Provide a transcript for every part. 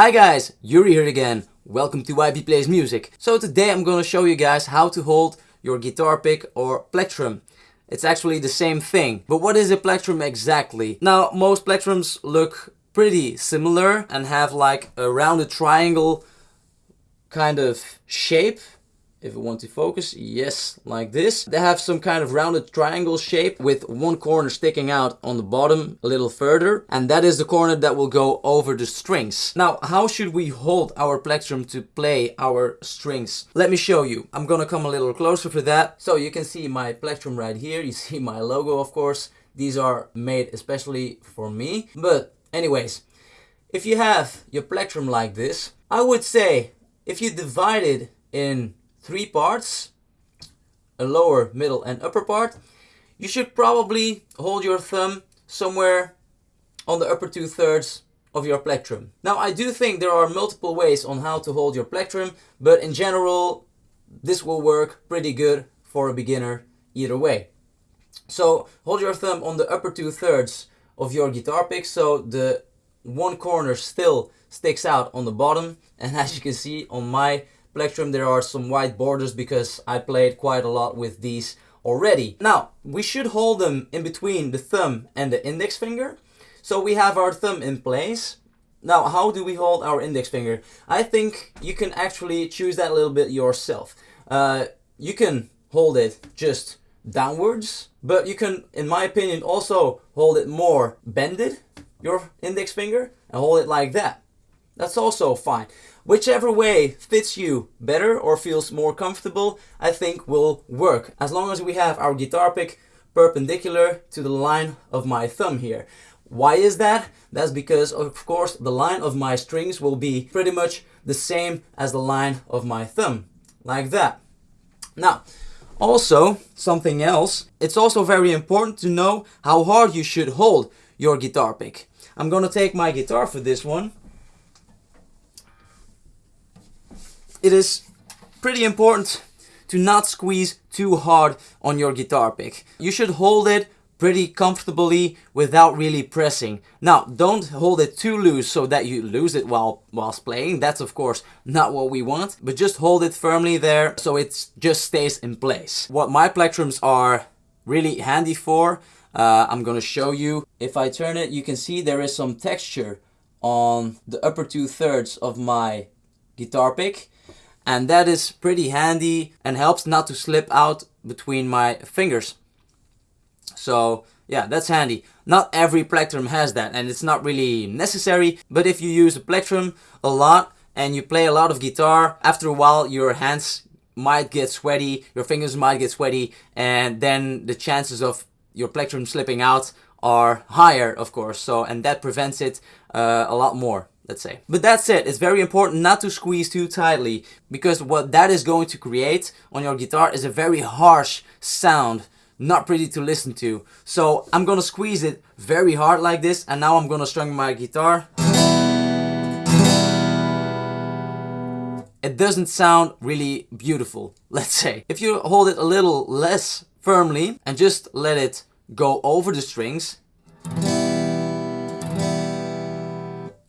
Hi guys, Yuri here again. Welcome to YP Plays Music. So today I'm gonna show you guys how to hold your guitar pick or plectrum. It's actually the same thing. But what is a plectrum exactly? Now, most plectrums look pretty similar and have like a rounded triangle kind of shape if we want to focus, yes, like this. They have some kind of rounded triangle shape with one corner sticking out on the bottom a little further. And that is the corner that will go over the strings. Now, how should we hold our plectrum to play our strings? Let me show you. I'm gonna come a little closer for that. So you can see my plectrum right here. You see my logo, of course. These are made especially for me. But anyways, if you have your plectrum like this, I would say if you divide it in three parts, a lower, middle and upper part, you should probably hold your thumb somewhere on the upper two thirds of your plectrum. Now I do think there are multiple ways on how to hold your plectrum, but in general this will work pretty good for a beginner either way. So hold your thumb on the upper two thirds of your guitar pick so the one corner still sticks out on the bottom and as you can see on my plectrum there are some white borders because I played quite a lot with these already. Now, we should hold them in between the thumb and the index finger. So we have our thumb in place. Now, how do we hold our index finger? I think you can actually choose that a little bit yourself. Uh, you can hold it just downwards, but you can, in my opinion, also hold it more bended, your index finger, and hold it like that. That's also fine. Whichever way fits you better or feels more comfortable, I think will work. As long as we have our guitar pick perpendicular to the line of my thumb here. Why is that? That's because of course the line of my strings will be pretty much the same as the line of my thumb. Like that. Now, also, something else, it's also very important to know how hard you should hold your guitar pick. I'm gonna take my guitar for this one it is pretty important to not squeeze too hard on your guitar pick. You should hold it pretty comfortably without really pressing. Now, don't hold it too loose so that you lose it while whilst playing. That's of course not what we want, but just hold it firmly there so it just stays in place. What my plectrums are really handy for, uh, I'm gonna show you. If I turn it, you can see there is some texture on the upper two thirds of my guitar pick and that is pretty handy and helps not to slip out between my fingers. So yeah, that's handy. Not every plectrum has that and it's not really necessary, but if you use a plectrum a lot and you play a lot of guitar, after a while your hands might get sweaty, your fingers might get sweaty, and then the chances of your plectrum slipping out are higher, of course. So, and that prevents it uh, a lot more let's say. But that's it, it's very important not to squeeze too tightly because what that is going to create on your guitar is a very harsh sound, not pretty to listen to. So I'm gonna squeeze it very hard like this and now I'm gonna strum my guitar. It doesn't sound really beautiful, let's say. If you hold it a little less firmly and just let it go over the strings,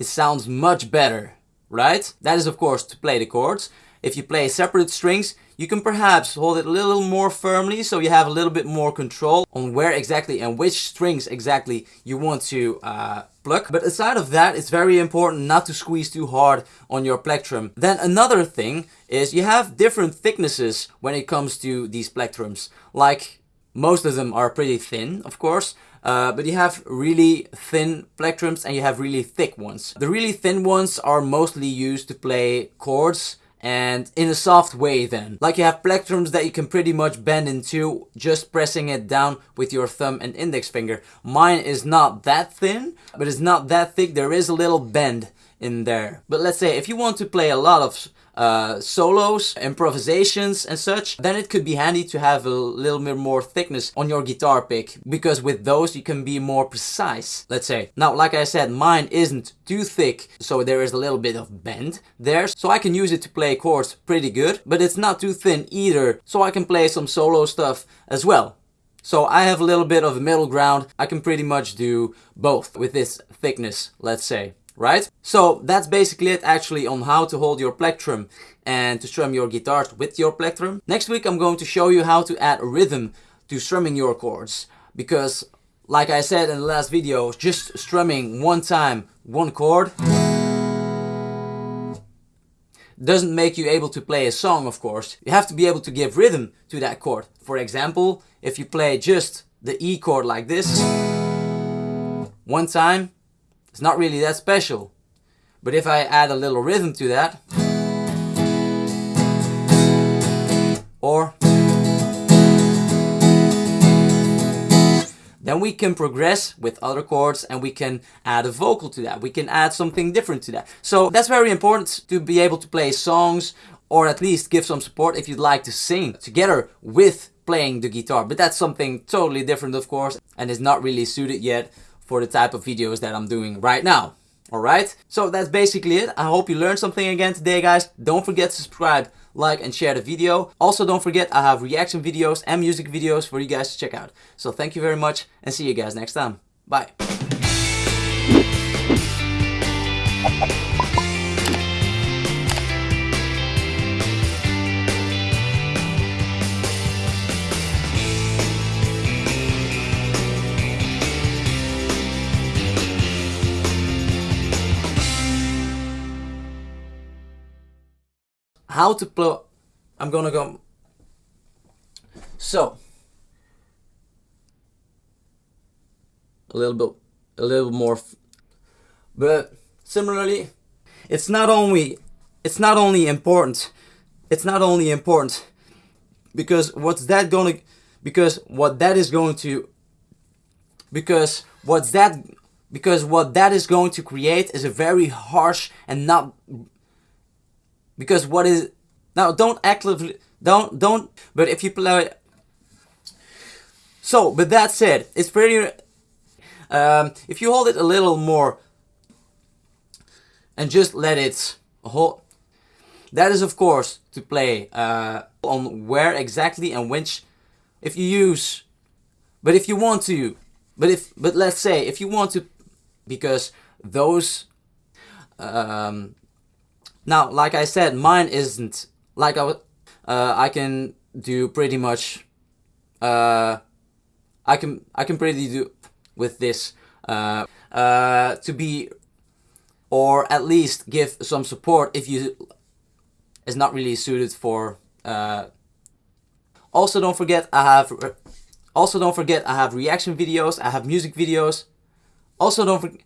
it sounds much better, right? That is of course to play the chords. If you play separate strings, you can perhaps hold it a little more firmly so you have a little bit more control on where exactly and which strings exactly you want to uh, pluck. But aside of that, it's very important not to squeeze too hard on your plectrum. Then another thing is you have different thicknesses when it comes to these plectrums. Like most of them are pretty thin, of course, uh, but you have really thin plectrums and you have really thick ones. The really thin ones are mostly used to play chords and in a soft way then. Like you have plectrums that you can pretty much bend into just pressing it down with your thumb and index finger. Mine is not that thin, but it's not that thick. There is a little bend in there. But let's say if you want to play a lot of uh, solos, improvisations and such, then it could be handy to have a little bit more thickness on your guitar pick because with those you can be more precise, let's say. Now, like I said, mine isn't too thick, so there is a little bit of bend there, so I can use it to play chords pretty good, but it's not too thin either, so I can play some solo stuff as well. So I have a little bit of a middle ground. I can pretty much do both with this thickness, let's say right? So that's basically it actually on how to hold your plectrum and to strum your guitars with your plectrum. Next week I'm going to show you how to add rhythm to strumming your chords because like I said in the last video, just strumming one time, one chord doesn't make you able to play a song of course. You have to be able to give rhythm to that chord. For example, if you play just the E chord like this one time, it's not really that special. But if I add a little rhythm to that, or then we can progress with other chords and we can add a vocal to that. We can add something different to that. So that's very important to be able to play songs or at least give some support if you'd like to sing together with playing the guitar. But that's something totally different of course and is not really suited yet for the type of videos that I'm doing right now. Alright, so that's basically it. I hope you learned something again today guys. Don't forget to subscribe, like and share the video. Also don't forget I have reaction videos and music videos for you guys to check out. So thank you very much and see you guys next time. Bye. How to plot, I'm gonna go. So a little bit a little more but similarly it's not only it's not only important it's not only important because what's that gonna because what that is going to because what's that because what that is going to create is a very harsh and not because what is now don't actively don't don't but if you play so but that said it's pretty um, if you hold it a little more and just let it hold that is of course to play uh, on where exactly and which if you use but if you want to but if but let's say if you want to because those um, now, like I said, mine isn't like I, uh, I can do pretty much. Uh, I can I can pretty do with this uh, uh, to be, or at least give some support if you is not really suited for. Uh, also, don't forget I have. Also, don't forget I have reaction videos. I have music videos. Also, don't forget.